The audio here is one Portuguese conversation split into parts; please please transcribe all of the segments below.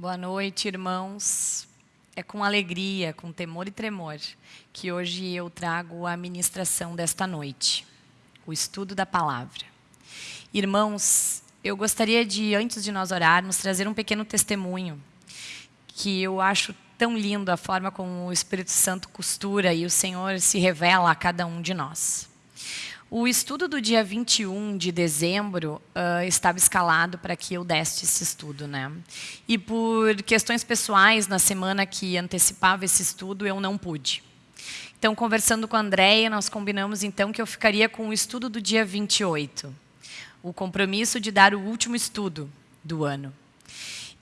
Boa noite, irmãos. É com alegria, com temor e tremor, que hoje eu trago a ministração desta noite, o estudo da palavra. Irmãos, eu gostaria de, antes de nós orarmos, trazer um pequeno testemunho, que eu acho tão lindo a forma como o Espírito Santo costura e o Senhor se revela a cada um de nós. O estudo do dia 21 de dezembro uh, estava escalado para que eu desse esse estudo. Né? E por questões pessoais, na semana que antecipava esse estudo, eu não pude. Então, conversando com a Andréia, nós combinamos então que eu ficaria com o estudo do dia 28. O compromisso de dar o último estudo do ano.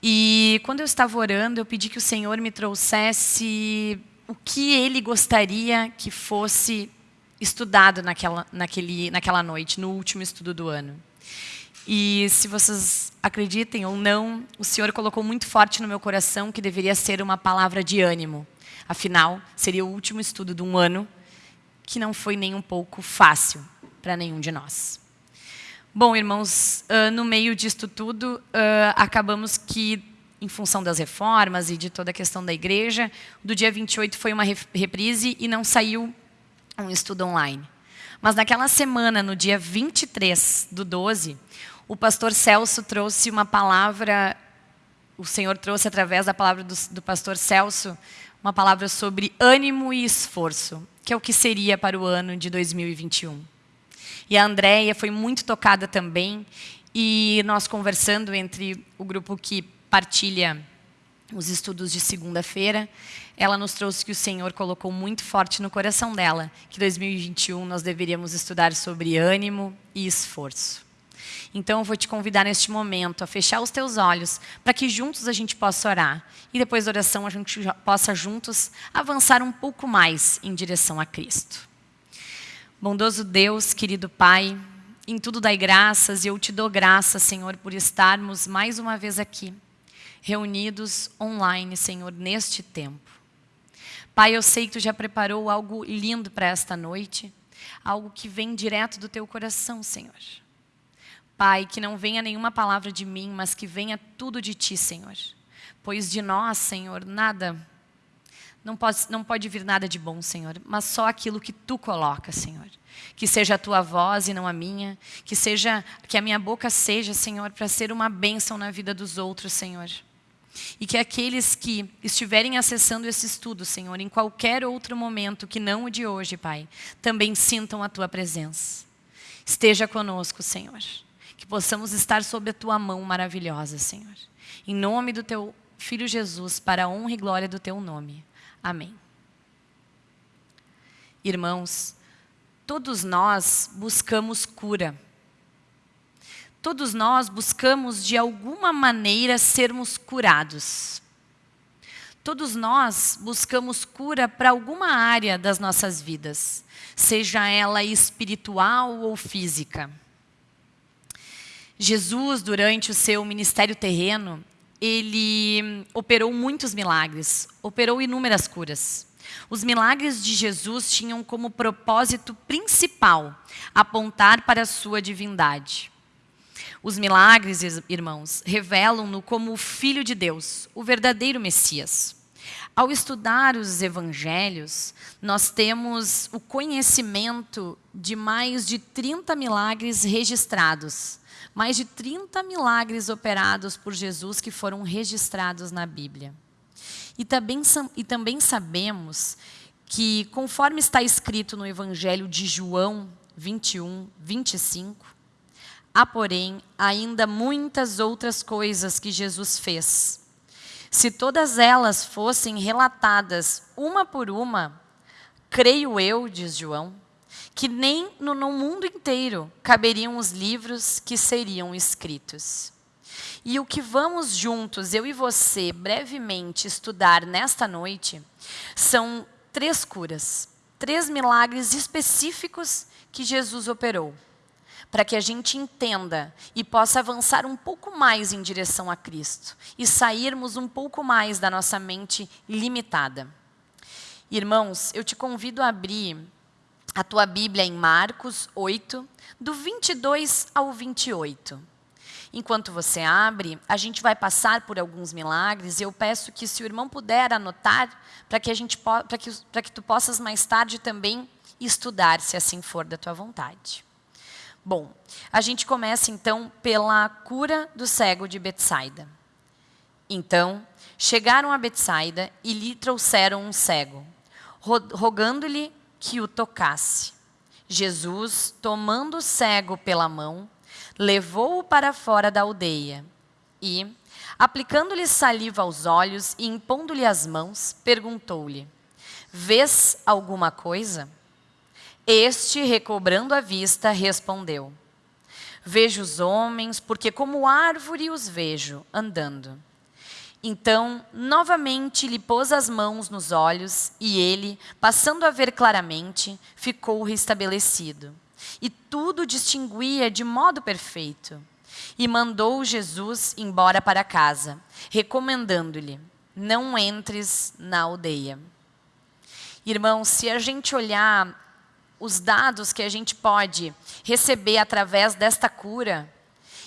E quando eu estava orando, eu pedi que o Senhor me trouxesse o que Ele gostaria que fosse estudado naquela, naquele, naquela noite, no último estudo do ano. E se vocês acreditem ou não, o Senhor colocou muito forte no meu coração que deveria ser uma palavra de ânimo. Afinal, seria o último estudo de um ano que não foi nem um pouco fácil para nenhum de nós. Bom, irmãos, uh, no meio disto tudo, uh, acabamos que, em função das reformas e de toda a questão da igreja, do dia 28 foi uma reprise e não saiu um estudo online. Mas naquela semana, no dia 23 do 12, o pastor Celso trouxe uma palavra, o Senhor trouxe através da palavra do, do pastor Celso, uma palavra sobre ânimo e esforço, que é o que seria para o ano de 2021. E a Andréia foi muito tocada também, e nós conversando entre o grupo que partilha os estudos de segunda-feira, ela nos trouxe que o Senhor colocou muito forte no coração dela, que 2021 nós deveríamos estudar sobre ânimo e esforço. Então eu vou te convidar neste momento a fechar os teus olhos, para que juntos a gente possa orar. E depois da oração a gente possa juntos avançar um pouco mais em direção a Cristo. Bondoso Deus, querido Pai, em tudo dai graças e eu te dou graças, Senhor, por estarmos mais uma vez aqui reunidos online, Senhor, neste tempo. Pai, eu sei que Tu já preparou algo lindo para esta noite, algo que vem direto do Teu coração, Senhor. Pai, que não venha nenhuma palavra de mim, mas que venha tudo de Ti, Senhor. Pois de nós, Senhor, nada, não pode, não pode vir nada de bom, Senhor, mas só aquilo que Tu colocas, Senhor. Que seja a Tua voz e não a minha, que seja que a minha boca seja, Senhor, para ser uma bênção na vida dos outros, Senhor. E que aqueles que estiverem acessando esse estudo, Senhor, em qualquer outro momento que não o de hoje, Pai, também sintam a Tua presença. Esteja conosco, Senhor. Que possamos estar sob a Tua mão maravilhosa, Senhor. Em nome do Teu Filho Jesus, para a honra e glória do Teu nome. Amém. Irmãos, todos nós buscamos cura. Todos nós buscamos, de alguma maneira, sermos curados. Todos nós buscamos cura para alguma área das nossas vidas, seja ela espiritual ou física. Jesus, durante o seu ministério terreno, ele operou muitos milagres, operou inúmeras curas. Os milagres de Jesus tinham como propósito principal apontar para a sua divindade. Os milagres, irmãos, revelam-no como o Filho de Deus, o verdadeiro Messias. Ao estudar os evangelhos, nós temos o conhecimento de mais de 30 milagres registrados. Mais de 30 milagres operados por Jesus que foram registrados na Bíblia. E também, e também sabemos que, conforme está escrito no Evangelho de João 21, 25, Há, porém, ainda muitas outras coisas que Jesus fez. Se todas elas fossem relatadas uma por uma, creio eu, diz João, que nem no, no mundo inteiro caberiam os livros que seriam escritos. E o que vamos juntos, eu e você, brevemente estudar nesta noite, são três curas, três milagres específicos que Jesus operou para que a gente entenda e possa avançar um pouco mais em direção a Cristo e sairmos um pouco mais da nossa mente limitada. Irmãos, eu te convido a abrir a tua Bíblia em Marcos 8, do 22 ao 28. Enquanto você abre, a gente vai passar por alguns milagres e eu peço que se o irmão puder anotar, para que, a gente que, que tu possas mais tarde também estudar, se assim for da tua vontade. Bom, a gente começa então pela cura do cego de Betsaida. Então, chegaram a Betsaida e lhe trouxeram um cego, rogando-lhe que o tocasse. Jesus, tomando o cego pela mão, levou-o para fora da aldeia e, aplicando-lhe saliva aos olhos e impondo-lhe as mãos, perguntou-lhe: Vês alguma coisa? Este, recobrando a vista, respondeu: Vejo os homens, porque como árvore os vejo andando. Então, novamente lhe pôs as mãos nos olhos, e ele, passando a ver claramente, ficou restabelecido. E tudo distinguia de modo perfeito. E mandou Jesus embora para casa, recomendando-lhe: Não entres na aldeia. Irmãos, se a gente olhar os dados que a gente pode receber através desta cura,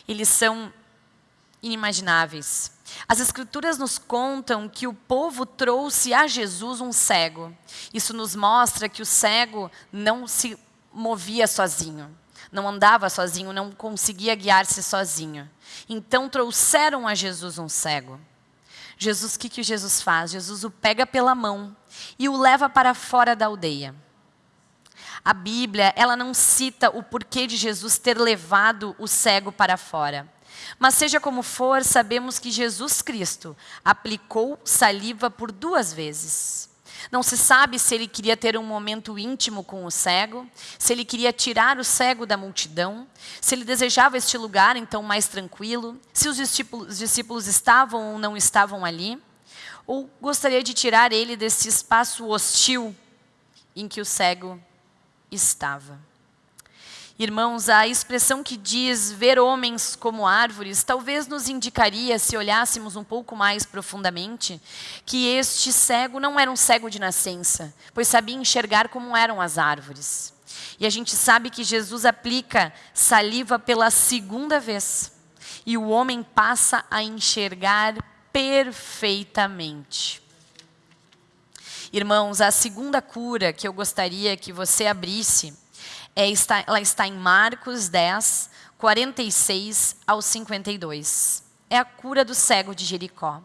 eles são inimagináveis. As Escrituras nos contam que o povo trouxe a Jesus um cego. Isso nos mostra que o cego não se movia sozinho, não andava sozinho, não conseguia guiar-se sozinho. Então trouxeram a Jesus um cego. Jesus, o que, que Jesus faz? Jesus o pega pela mão e o leva para fora da aldeia. A Bíblia, ela não cita o porquê de Jesus ter levado o cego para fora. Mas seja como for, sabemos que Jesus Cristo aplicou saliva por duas vezes. Não se sabe se ele queria ter um momento íntimo com o cego, se ele queria tirar o cego da multidão, se ele desejava este lugar então mais tranquilo, se os discípulos, os discípulos estavam ou não estavam ali, ou gostaria de tirar ele desse espaço hostil em que o cego estava. Irmãos, a expressão que diz ver homens como árvores talvez nos indicaria, se olhássemos um pouco mais profundamente, que este cego não era um cego de nascença, pois sabia enxergar como eram as árvores. E a gente sabe que Jesus aplica saliva pela segunda vez, e o homem passa a enxergar perfeitamente. Irmãos, a segunda cura que eu gostaria que você abrisse é, está, ela está em Marcos 10, 46 ao 52. É a cura do cego de Jericó.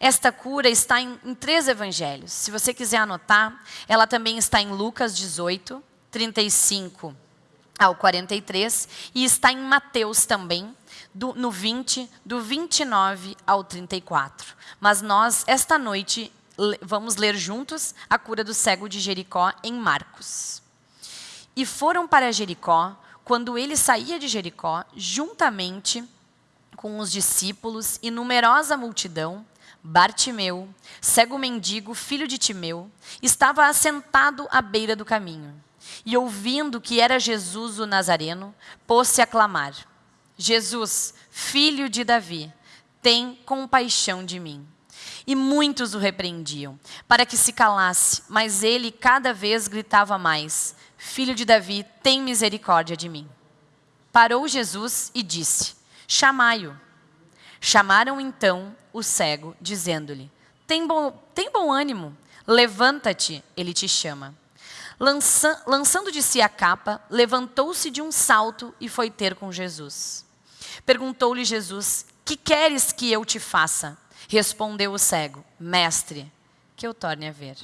Esta cura está em, em três evangelhos. Se você quiser anotar, ela também está em Lucas 18, 35 ao 43, e está em Mateus também, do, no 20, do 29 ao 34. Mas nós, esta noite, vamos ler juntos a cura do cego de Jericó em Marcos. E foram para Jericó, quando ele saía de Jericó, juntamente com os discípulos e numerosa multidão, Bartimeu, cego mendigo, filho de Timeu, estava assentado à beira do caminho. E ouvindo que era Jesus o Nazareno, pôs-se a clamar: Jesus, filho de Davi, tem compaixão de mim. E muitos o repreendiam, para que se calasse, mas ele cada vez gritava mais: Filho de Davi, tem misericórdia de mim. Parou Jesus e disse: Chamai-o. Chamaram então o cego, dizendo-lhe: tem bom, tem bom ânimo, levanta-te, ele te chama. Lança, lançando de si a capa, levantou-se de um salto e foi ter com Jesus. Perguntou-lhe Jesus: Que queres que eu te faça? Respondeu o cego: Mestre, que eu torne a ver.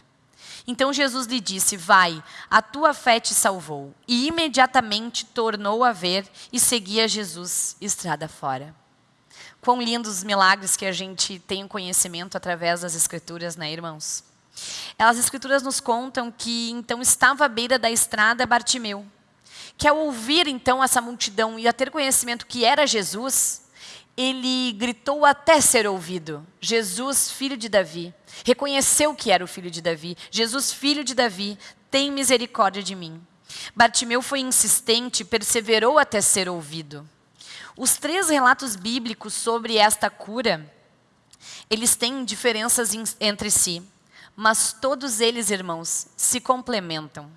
Então Jesus lhe disse: Vai, a tua fé te salvou. E imediatamente tornou a ver e seguia Jesus estrada fora. Quão lindos os milagres que a gente tem conhecimento através das Escrituras, né, irmãos? As Escrituras nos contam que então estava à beira da estrada Bartimeu, que ao ouvir então essa multidão e a ter conhecimento que era Jesus, ele gritou até ser ouvido: Jesus, filho de Davi. Reconheceu que era o filho de Davi. Jesus, filho de Davi, tem misericórdia de mim. Bartimeu foi insistente, perseverou até ser ouvido. Os três relatos bíblicos sobre esta cura, eles têm diferenças entre si, mas todos eles, irmãos, se complementam.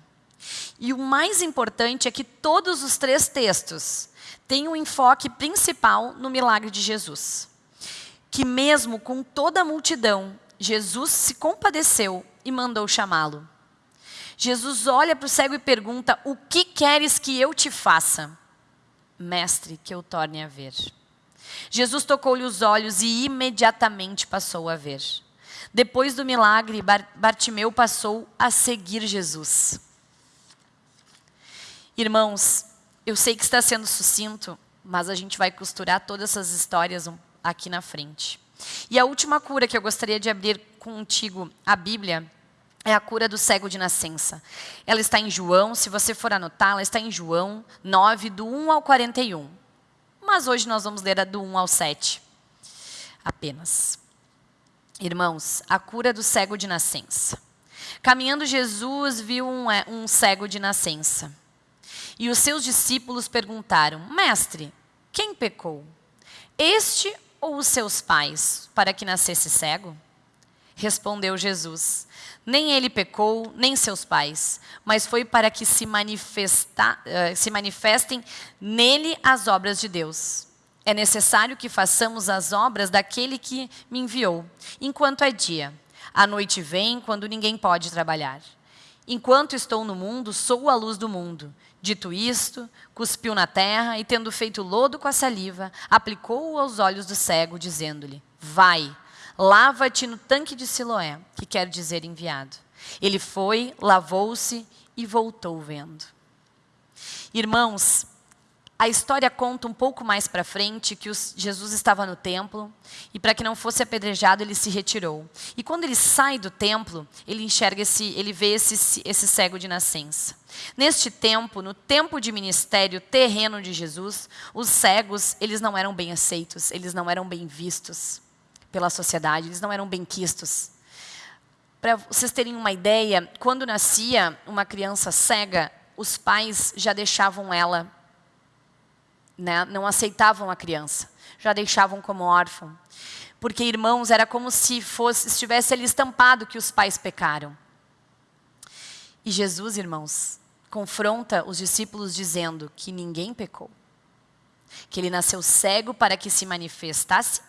E o mais importante é que todos os três textos tem um enfoque principal no milagre de Jesus. Que mesmo com toda a multidão, Jesus se compadeceu e mandou chamá-lo. Jesus olha para o cego e pergunta: O que queres que eu te faça? Mestre, que eu torne a ver. Jesus tocou-lhe os olhos e imediatamente passou a ver. Depois do milagre, Bartimeu passou a seguir Jesus. Irmãos, eu sei que está sendo sucinto, mas a gente vai costurar todas essas histórias aqui na frente. E a última cura que eu gostaria de abrir contigo a Bíblia é a cura do cego de nascença. Ela está em João, se você for anotar, ela está em João 9, do 1 ao 41. Mas hoje nós vamos ler a do 1 ao 7 apenas. Irmãos, a cura do cego de nascença. Caminhando Jesus viu um, é, um cego de nascença. E os seus discípulos perguntaram: Mestre, quem pecou? Este ou os seus pais, para que nascesse cego? Respondeu Jesus: Nem ele pecou, nem seus pais, mas foi para que se, manifesta, uh, se manifestem nele as obras de Deus. É necessário que façamos as obras daquele que me enviou, enquanto é dia. A noite vem quando ninguém pode trabalhar. Enquanto estou no mundo, sou a luz do mundo. Dito isto, cuspiu na terra e, tendo feito lodo com a saliva, aplicou-o aos olhos do cego, dizendo-lhe: Vai, lava-te no tanque de Siloé, que quer dizer enviado. Ele foi, lavou-se e voltou vendo. Irmãos, a história conta um pouco mais para frente que os, Jesus estava no templo e para que não fosse apedrejado ele se retirou. E quando ele sai do templo, ele enxerga esse, ele vê esse, esse cego de nascença. Neste tempo, no tempo de ministério terreno de Jesus, os cegos eles não eram bem aceitos, eles não eram bem vistos pela sociedade, eles não eram bem quistos. Para vocês terem uma ideia, quando nascia uma criança cega, os pais já deixavam ela né, não aceitavam a criança, já deixavam como órfão. Porque, irmãos, era como se fosse, estivesse ali estampado que os pais pecaram. E Jesus, irmãos, confronta os discípulos dizendo que ninguém pecou. Que ele nasceu cego para que se manifestasse,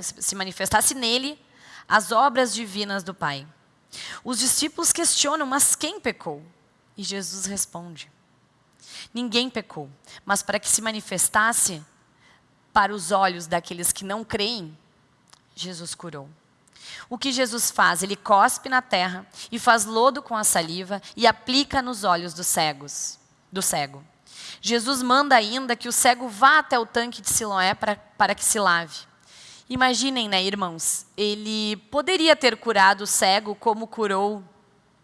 se manifestasse nele as obras divinas do Pai. Os discípulos questionam, mas quem pecou? E Jesus responde: Ninguém pecou, mas para que se manifestasse para os olhos daqueles que não creem, Jesus curou. O que Jesus faz? Ele cospe na terra e faz lodo com a saliva e aplica nos olhos dos cegos, do cego. Jesus manda ainda que o cego vá até o tanque de Siloé para, para que se lave. Imaginem, né, irmãos? Ele poderia ter curado o cego como curou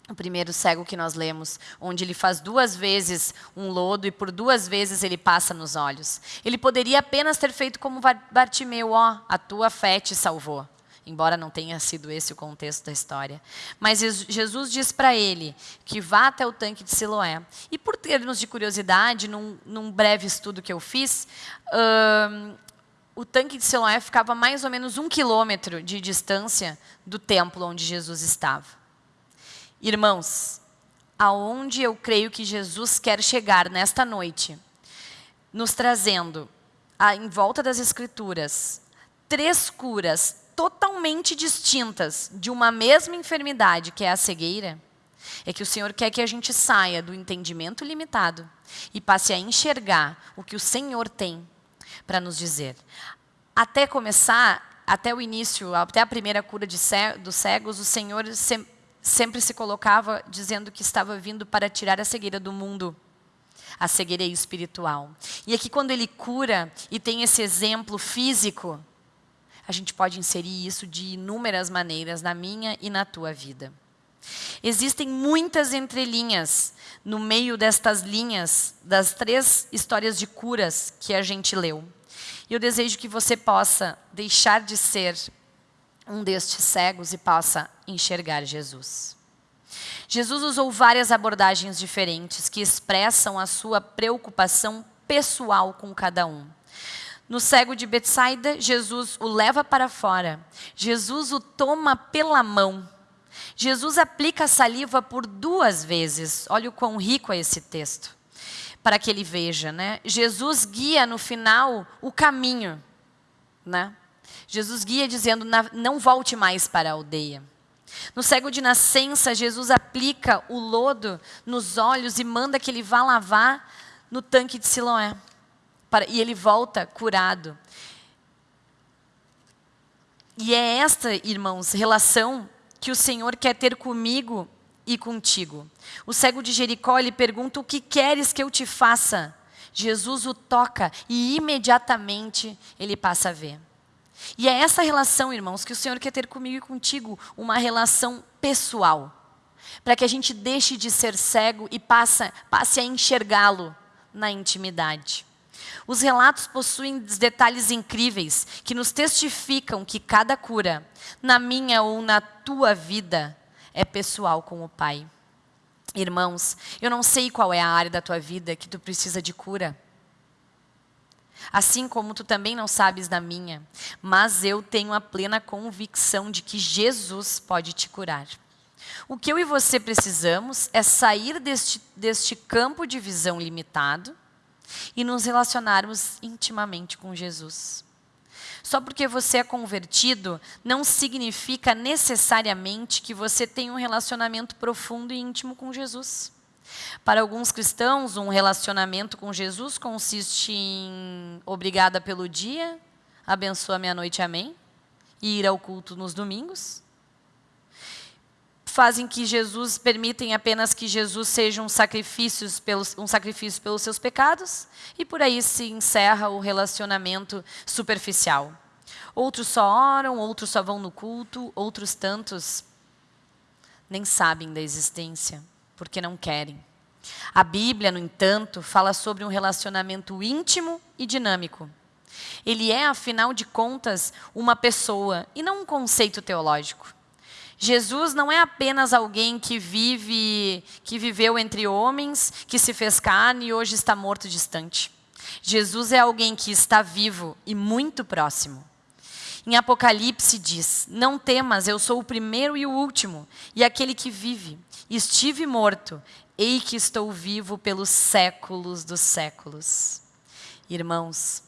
o primeiro cego que nós lemos, onde ele faz duas vezes um lodo e por duas vezes ele passa nos olhos. Ele poderia apenas ter feito como Bartimeu, ó, a tua fé te salvou. Embora não tenha sido esse o contexto da história. Mas Jesus diz para ele que vá até o tanque de Siloé. E por termos de curiosidade, num, num breve estudo que eu fiz, o tanque de Siloé ficava mais ou menos um quilômetro de distância do templo onde Jesus estava. Irmãos, aonde eu creio que Jesus quer chegar nesta noite, nos trazendo, em volta das Escrituras, três curas totalmente distintas de uma mesma enfermidade, que é a cegueira, é que o Senhor quer que a gente saia do entendimento limitado e passe a enxergar o que o Senhor tem para nos dizer. Até começar, até o início, até a primeira cura de dos cegos, o Senhor sempre se colocava dizendo que estava vindo para tirar a cegueira do mundo, a cegueira espiritual. E aqui, quando ele cura e tem esse exemplo físico, a gente pode inserir isso de inúmeras maneiras na minha e na tua vida. Existem muitas entrelinhas no meio destas linhas, das três histórias de curas que a gente leu. E eu desejo que você possa deixar de ser um destes cegos e possa enxergar Jesus. Jesus usou várias abordagens diferentes que expressam a sua preocupação pessoal com cada um. No cego de Betsaida, Jesus o leva para fora. Jesus o toma pela mão. Jesus aplica a saliva por duas vezes. Olha o quão rico é esse texto. para que ele veja, né? Jesus guia no final o caminho, né? Jesus guia dizendo: não volte mais para a aldeia. No cego de nascença, Jesus aplica o lodo nos olhos e manda que ele vá lavar no tanque de Siloé. e ele volta curado. E é esta, irmãos, relação que o Senhor quer ter comigo e contigo. O cego de Jericó lhe pergunta: O que queres que eu te faça? Jesus o toca e imediatamente ele passa a ver. E é essa relação, irmãos, que o Senhor quer ter comigo e contigo, uma relação pessoal. Para que a gente deixe de ser cego e passe, passe a enxergá-lo na intimidade. Os relatos possuem detalhes incríveis que nos testificam que cada cura, na minha ou na tua vida, é pessoal com o Pai. Irmãos, eu não sei qual é a área da tua vida que tu precisa de cura. Assim como tu também não sabes da minha, mas eu tenho a plena convicção de que Jesus pode te curar. O que eu e você precisamos é sair deste, deste campo de visão limitado e nos relacionarmos intimamente com Jesus. Só porque você é convertido não significa necessariamente que você tem um relacionamento profundo e íntimo com Jesus. Para alguns cristãos, um relacionamento com Jesus consiste em obrigada pelo dia, abençoa minha noite, amém, e ir ao culto nos domingos. Fazem que Jesus, permitem apenas que Jesus seja um sacrifício, pelos, um sacrifício pelos seus pecados, e por aí se encerra o relacionamento superficial. Outros só oram, outros só vão no culto, outros tantos nem sabem da existência porque não querem. A Bíblia, no entanto, fala sobre um relacionamento íntimo e dinâmico. Ele é, afinal de contas, uma pessoa e não um conceito teológico. Jesus não é apenas alguém que vive, que viveu entre homens, que se fez carne e hoje está morto distante. Jesus é alguém que está vivo e muito próximo. Em Apocalipse diz: Não temas, eu sou o primeiro e o último, e aquele que vive. Estive morto, ei que estou vivo pelos séculos dos séculos. Irmãos,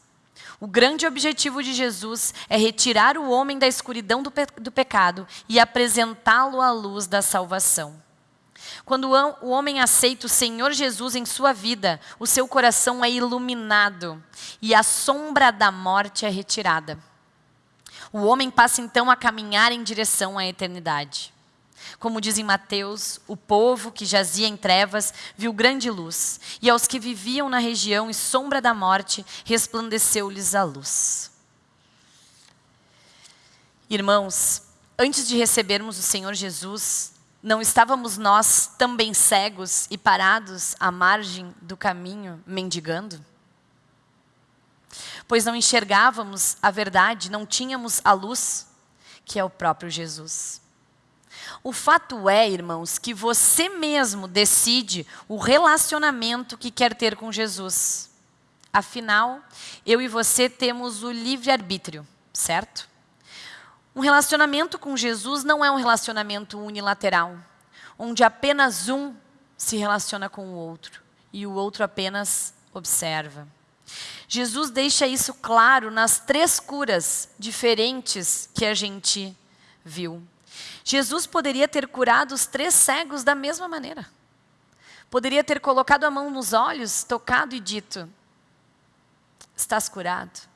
o grande objetivo de Jesus é retirar o homem da escuridão do, pe do pecado e apresentá-lo à luz da salvação. Quando o homem aceita o Senhor Jesus em sua vida, o seu coração é iluminado e a sombra da morte é retirada. O homem passa então a caminhar em direção à eternidade. Como diz em Mateus, o povo que jazia em trevas viu grande luz, e aos que viviam na região e sombra da morte, resplandeceu-lhes a luz. Irmãos, antes de recebermos o Senhor Jesus, não estávamos nós também cegos e parados à margem do caminho, mendigando? Pois não enxergávamos a verdade, não tínhamos a luz, que é o próprio Jesus. O fato é, irmãos, que você mesmo decide o relacionamento que quer ter com Jesus. Afinal, eu e você temos o livre-arbítrio, certo? Um relacionamento com Jesus não é um relacionamento unilateral, onde apenas um se relaciona com o outro e o outro apenas observa. Jesus deixa isso claro nas três curas diferentes que a gente viu. Jesus poderia ter curado os três cegos da mesma maneira. Poderia ter colocado a mão nos olhos, tocado e dito: Estás curado.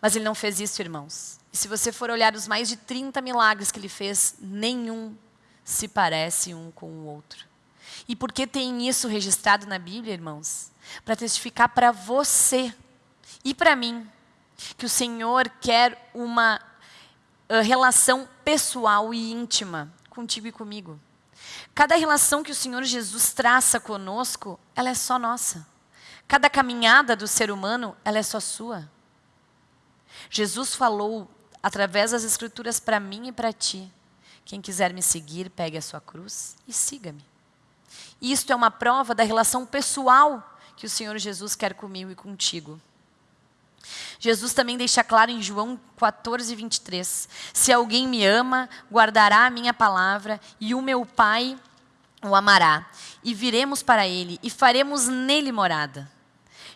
Mas ele não fez isso, irmãos. E se você for olhar os mais de 30 milagres que ele fez, nenhum se parece um com o outro. E por que tem isso registrado na Bíblia, irmãos? Para testificar para você e para mim que o Senhor quer uma relação pessoal e íntima contigo e comigo. Cada relação que o Senhor Jesus traça conosco, ela é só nossa. Cada caminhada do ser humano, ela é só sua. Jesus falou através das escrituras para mim e para ti. Quem quiser me seguir, pegue a sua cruz e siga-me. Isto é uma prova da relação pessoal que o Senhor Jesus quer comigo e contigo. Jesus também deixa claro em João 14, 23. Se alguém me ama, guardará a minha palavra, e o meu Pai o amará, e viremos para ele, e faremos nele morada.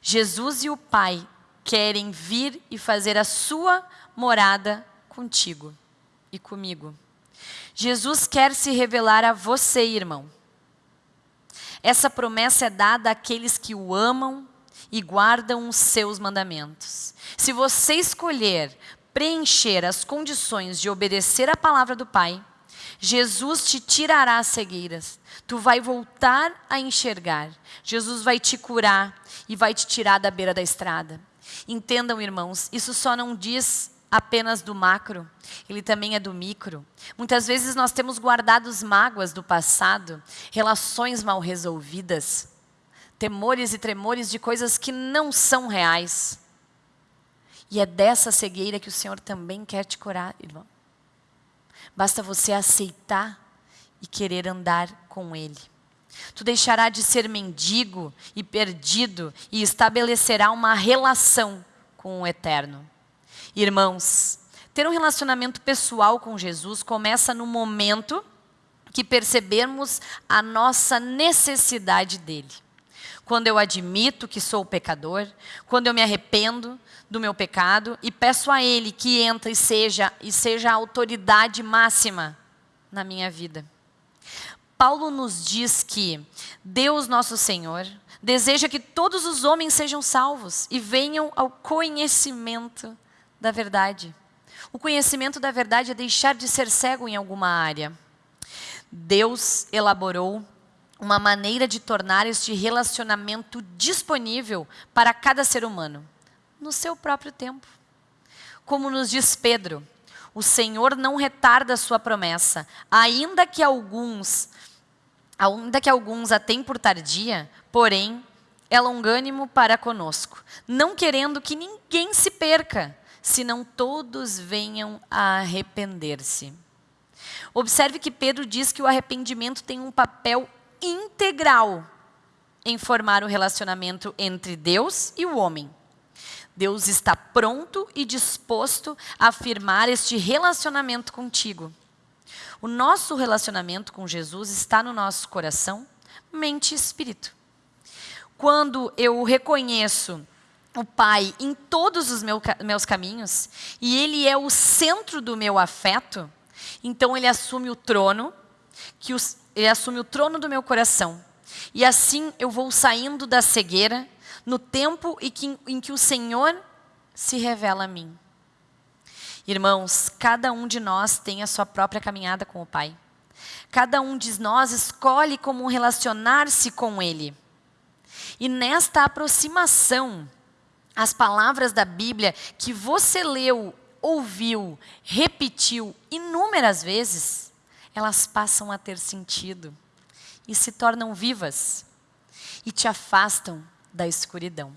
Jesus e o Pai querem vir e fazer a sua morada contigo e comigo. Jesus quer se revelar a você, irmão. Essa promessa é dada àqueles que o amam e guardam os seus mandamentos. Se você escolher preencher as condições de obedecer à palavra do Pai, Jesus te tirará as cegueiras. Tu vai voltar a enxergar. Jesus vai te curar e vai te tirar da beira da estrada. Entendam, irmãos, isso só não diz apenas do macro, ele também é do micro. Muitas vezes nós temos guardado mágoas do passado, relações mal resolvidas, temores e tremores de coisas que não são reais. E é dessa cegueira que o Senhor também quer te curar, irmão. Basta você aceitar e querer andar com Ele. Tu deixará de ser mendigo e perdido e estabelecerá uma relação com o Eterno. Irmãos, ter um relacionamento pessoal com Jesus começa no momento que percebemos a nossa necessidade dele. Quando eu admito que sou pecador, quando eu me arrependo do meu pecado e peço a ele que entre e seja e seja a autoridade máxima na minha vida. Paulo nos diz que Deus nosso Senhor deseja que todos os homens sejam salvos e venham ao conhecimento da verdade. O conhecimento da verdade é deixar de ser cego em alguma área. Deus elaborou uma maneira de tornar este relacionamento disponível para cada ser humano, no seu próprio tempo. Como nos diz Pedro, o Senhor não retarda a sua promessa, ainda que alguns, ainda que alguns a tenham por tardia, porém é longânimo para conosco, não querendo que ninguém se perca, senão todos venham a arrepender-se. Observe que Pedro diz que o arrependimento tem um papel integral em formar o relacionamento entre Deus e o homem. Deus está pronto e disposto a afirmar este relacionamento contigo. O nosso relacionamento com Jesus está no nosso coração, mente e espírito. Quando eu reconheço o Pai em todos os meu, meus caminhos, e Ele é o centro do meu afeto, então Ele assume o trono, que os, Ele assume o trono do meu coração. E assim eu vou saindo da cegueira no tempo em que, em que o Senhor se revela a mim. Irmãos, cada um de nós tem a sua própria caminhada com o Pai. Cada um de nós escolhe como relacionar-se com Ele. E nesta aproximação, as palavras da Bíblia que você leu, ouviu, repetiu inúmeras vezes, elas passam a ter sentido e se tornam vivas e te afastam da escuridão.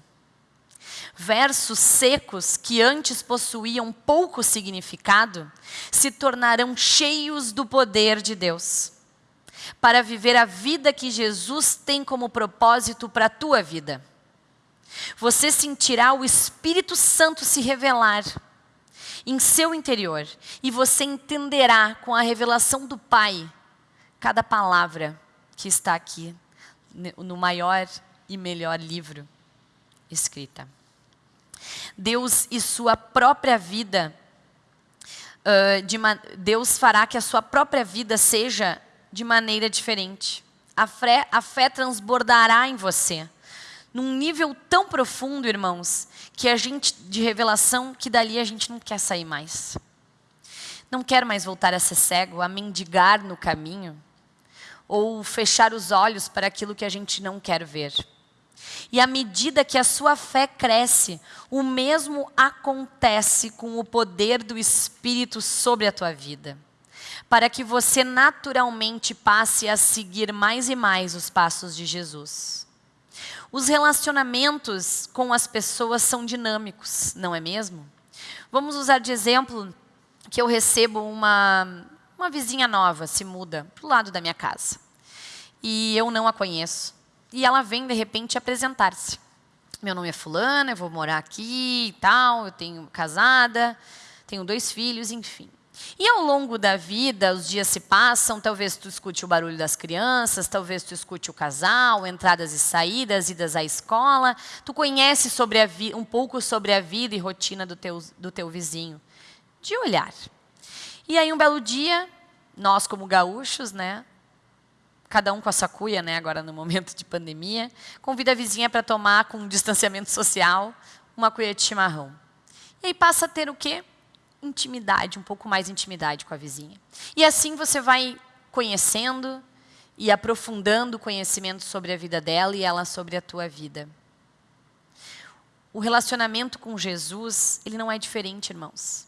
Versos secos que antes possuíam pouco significado se tornarão cheios do poder de Deus para viver a vida que Jesus tem como propósito para a tua vida. Você sentirá o Espírito Santo se revelar em seu interior e você entenderá com a revelação do Pai cada palavra que está aqui no maior e melhor livro escrita. Deus e sua própria vida, uh, de Deus fará que a sua própria vida seja de maneira diferente. A fé, a fé transbordará em você num nível tão profundo, irmãos, que a gente de revelação que dali a gente não quer sair mais. Não quer mais voltar a ser cego, a mendigar no caminho, ou fechar os olhos para aquilo que a gente não quer ver. E à medida que a sua fé cresce, o mesmo acontece com o poder do Espírito sobre a tua vida. Para que você naturalmente passe a seguir mais e mais os passos de Jesus. Os relacionamentos com as pessoas são dinâmicos, não é mesmo? Vamos usar de exemplo que eu recebo uma, uma vizinha nova, se muda para o lado da minha casa. E eu não a conheço. E ela vem, de repente, apresentar-se. Meu nome é fulana, eu vou morar aqui e tal, eu tenho casada, tenho dois filhos, enfim. E ao longo da vida, os dias se passam, talvez tu escute o barulho das crianças, talvez tu escute o casal, entradas e saídas, idas à escola. Tu conhece sobre um pouco sobre a vida e rotina do teu, do teu vizinho, de olhar. E aí um belo dia, nós como gaúchos, né, cada um com a sua cuia, né, agora no momento de pandemia, convida a vizinha para tomar com um distanciamento social uma cuia de chimarrão. E aí passa a ter o quê? Intimidade, um pouco mais intimidade com a vizinha. E assim você vai conhecendo e aprofundando o conhecimento sobre a vida dela e ela sobre a tua vida. O relacionamento com Jesus, ele não é diferente, irmãos.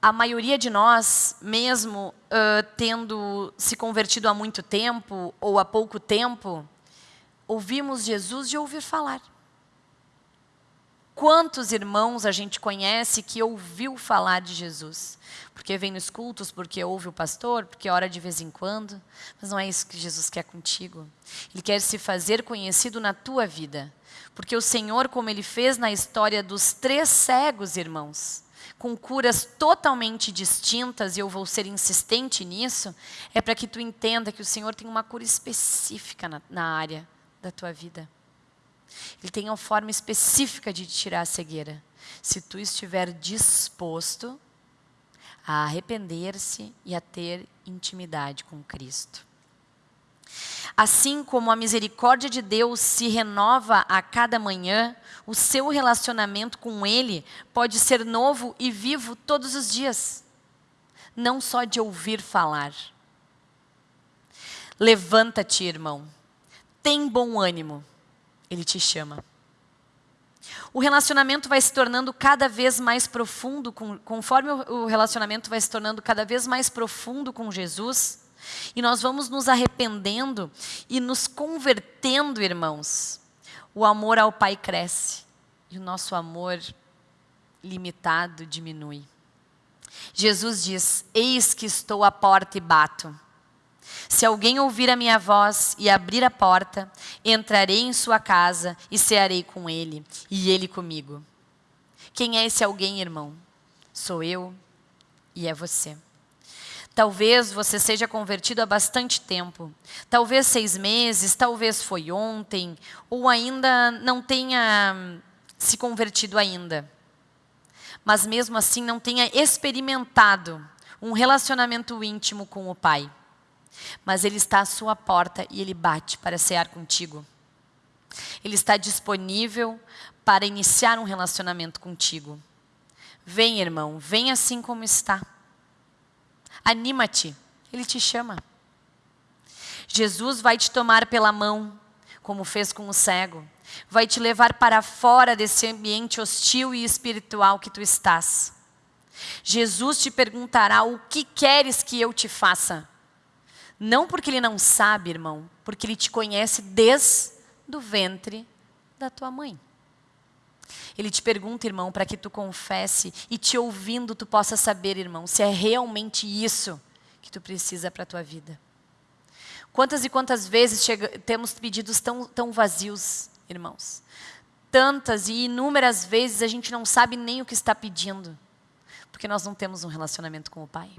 A maioria de nós, mesmo uh, tendo se convertido há muito tempo ou há pouco tempo, ouvimos Jesus de ouvir falar. Quantos irmãos a gente conhece que ouviu falar de Jesus? Porque vem nos cultos, porque ouve o pastor, porque ora de vez em quando. Mas não é isso que Jesus quer contigo. Ele quer se fazer conhecido na tua vida. Porque o Senhor, como ele fez na história dos três cegos, irmãos, com curas totalmente distintas, e eu vou ser insistente nisso, é para que tu entenda que o Senhor tem uma cura específica na, na área da tua vida. Ele tem uma forma específica de tirar a cegueira. Se tu estiver disposto a arrepender-se e a ter intimidade com Cristo. Assim como a misericórdia de Deus se renova a cada manhã, o seu relacionamento com Ele pode ser novo e vivo todos os dias, não só de ouvir falar. Levanta-te, irmão, tem bom ânimo ele te chama. O relacionamento vai se tornando cada vez mais profundo, com, conforme o relacionamento vai se tornando cada vez mais profundo com Jesus, e nós vamos nos arrependendo e nos convertendo, irmãos. O amor ao Pai cresce e o nosso amor limitado diminui. Jesus diz: Eis que estou à porta e bato. Se alguém ouvir a minha voz e abrir a porta, entrarei em sua casa e cearei com ele, e ele comigo. Quem é esse alguém, irmão? Sou eu e é você. Talvez você seja convertido há bastante tempo. Talvez seis meses, talvez foi ontem, ou ainda não tenha se convertido ainda. Mas mesmo assim não tenha experimentado um relacionamento íntimo com o Pai. Mas Ele está à sua porta e Ele bate para cear contigo. Ele está disponível para iniciar um relacionamento contigo. Vem, irmão, vem assim como está. Anima-te, Ele te chama. Jesus vai te tomar pela mão, como fez com o cego. Vai te levar para fora desse ambiente hostil e espiritual que tu estás. Jesus te perguntará: O que queres que eu te faça? Não porque ele não sabe, irmão, porque ele te conhece desde o ventre da tua mãe. Ele te pergunta, irmão, para que tu confesse e te ouvindo tu possa saber, irmão, se é realmente isso que tu precisa para a tua vida. Quantas e quantas vezes chega, temos pedidos tão, tão vazios, irmãos? Tantas e inúmeras vezes a gente não sabe nem o que está pedindo, porque nós não temos um relacionamento com o Pai.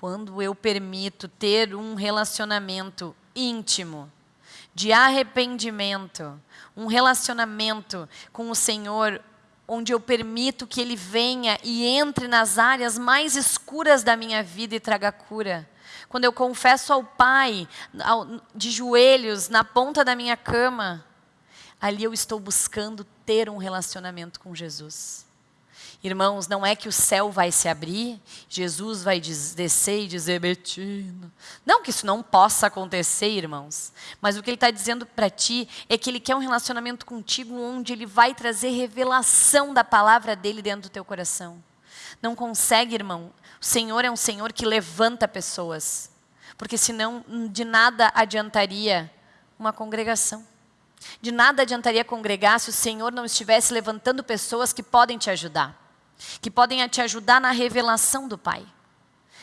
Quando eu permito ter um relacionamento íntimo, de arrependimento, um relacionamento com o Senhor, onde eu permito que Ele venha e entre nas áreas mais escuras da minha vida e traga cura. Quando eu confesso ao Pai, de joelhos, na ponta da minha cama, ali eu estou buscando ter um relacionamento com Jesus. Irmãos, não é que o céu vai se abrir, Jesus vai descer e dizer, Betina. Não que isso não possa acontecer, irmãos. Mas o que ele está dizendo para ti é que ele quer um relacionamento contigo onde ele vai trazer revelação da palavra dele dentro do teu coração. Não consegue, irmão. O Senhor é um Senhor que levanta pessoas. Porque senão de nada adiantaria uma congregação. De nada adiantaria congregar se o Senhor não estivesse levantando pessoas que podem te ajudar que podem te ajudar na revelação do Pai,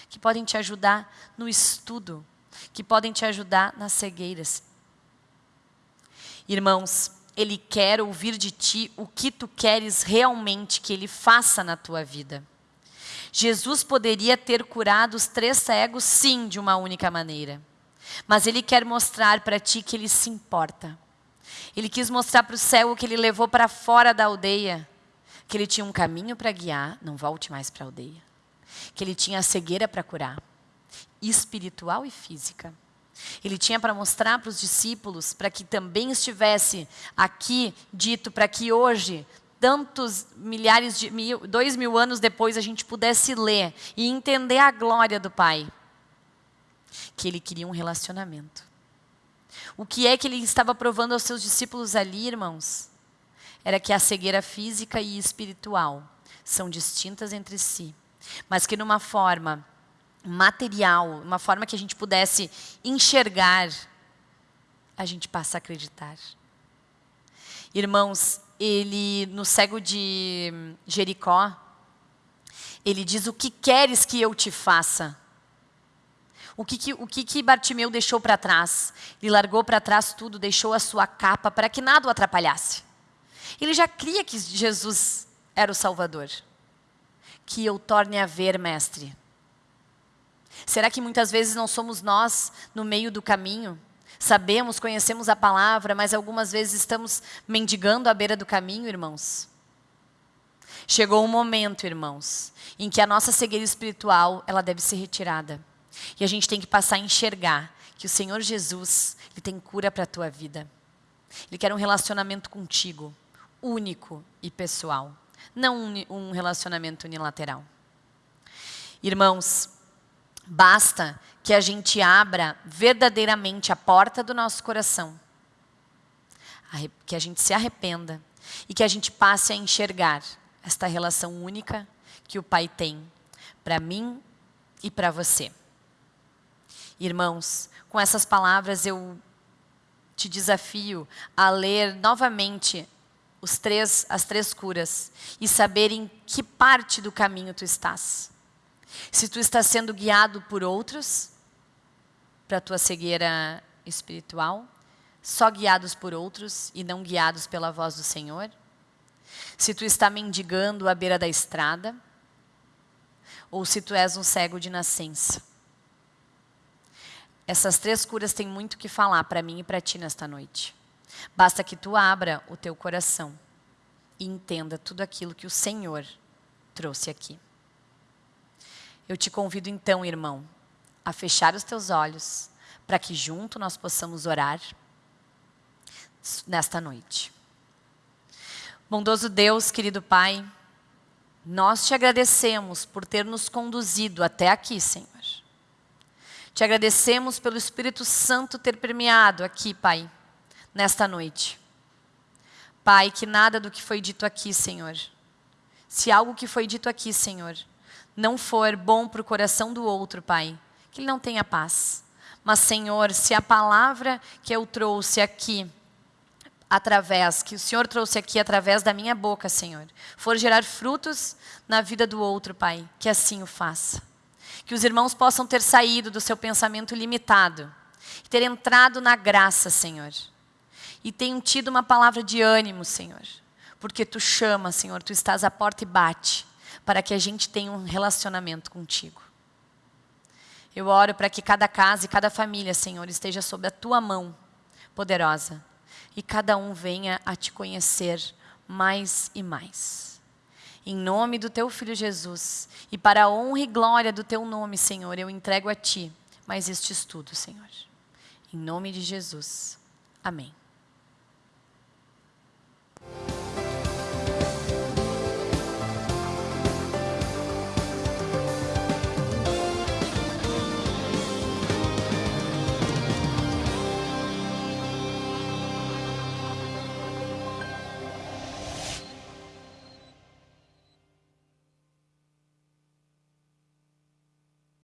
que podem te ajudar no estudo, que podem te ajudar nas cegueiras. Irmãos, Ele quer ouvir de ti o que tu queres realmente que Ele faça na tua vida. Jesus poderia ter curado os três cegos, sim, de uma única maneira. Mas ele quer mostrar para ti que ele se importa. Ele quis mostrar para o cego que ele levou para fora da aldeia, que ele tinha um caminho para guiar, não volte mais para a aldeia. Que ele tinha a cegueira para curar, espiritual e física. Ele tinha para mostrar para os discípulos, para que também estivesse aqui dito, para que hoje tantos milhares de mil, dois mil anos depois a gente pudesse ler e entender a glória do Pai, que ele queria um relacionamento. O que é que ele estava provando aos seus discípulos ali, irmãos? Era que a cegueira física e espiritual são distintas entre si, mas que numa forma material, uma forma que a gente pudesse enxergar, a gente passa a acreditar. Irmãos, ele no cego de Jericó, ele diz: "O que queres que eu te faça?" O que, que, o que, que Bartimeu deixou para trás? Ele largou para trás tudo, deixou a sua capa para que nada o atrapalhasse. Ele já cria que Jesus era o Salvador. Que eu torne a ver, mestre. Será que muitas vezes não somos nós no meio do caminho? Sabemos, conhecemos a palavra, mas algumas vezes estamos mendigando à beira do caminho, irmãos. Chegou um momento, irmãos, em que a nossa cegueira espiritual, ela deve ser retirada. E a gente tem que passar a enxergar que o Senhor Jesus, Ele tem cura para a tua vida. Ele quer um relacionamento contigo, único e pessoal. Não um relacionamento unilateral. Irmãos, basta que a gente abra verdadeiramente a porta do nosso coração. Que a gente se arrependa e que a gente passe a enxergar esta relação única que o Pai tem para mim e para você. Irmãos, com essas palavras eu te desafio a ler novamente os três, as três curas e saber em que parte do caminho tu estás. Se tu estás sendo guiado por outros, para a tua cegueira espiritual, só guiados por outros e não guiados pela voz do Senhor. Se tu está mendigando à beira da estrada, ou se tu és um cego de nascença. Essas três curas têm muito que falar para mim e para ti nesta noite. Basta que tu abra o teu coração e entenda tudo aquilo que o Senhor trouxe aqui. Eu te convido então, irmão, a fechar os teus olhos para que junto nós possamos orar nesta noite. Bondoso Deus, querido Pai, nós te agradecemos por ter nos conduzido até aqui, Senhor. Te agradecemos pelo Espírito Santo ter permeado aqui, Pai, nesta noite. Pai, que nada do que foi dito aqui, Senhor, se algo que foi dito aqui, Senhor, não for bom para o coração do outro, Pai, que ele não tenha paz. Mas, Senhor, se a palavra que eu trouxe aqui, através, que o Senhor trouxe aqui através da minha boca, Senhor, for gerar frutos na vida do outro, Pai, que assim o faça que os irmãos possam ter saído do seu pensamento limitado, ter entrado na graça, Senhor, e tenham tido uma palavra de ânimo, Senhor, porque Tu chama, Senhor, Tu estás à porta e bate, para que a gente tenha um relacionamento contigo. Eu oro para que cada casa e cada família, Senhor, esteja sob a Tua mão poderosa, e cada um venha a Te conhecer mais e mais. Em nome do teu filho Jesus e para a honra e glória do teu nome, Senhor, eu entrego a ti mais este estudo, Senhor. Em nome de Jesus. Amém. Thank you.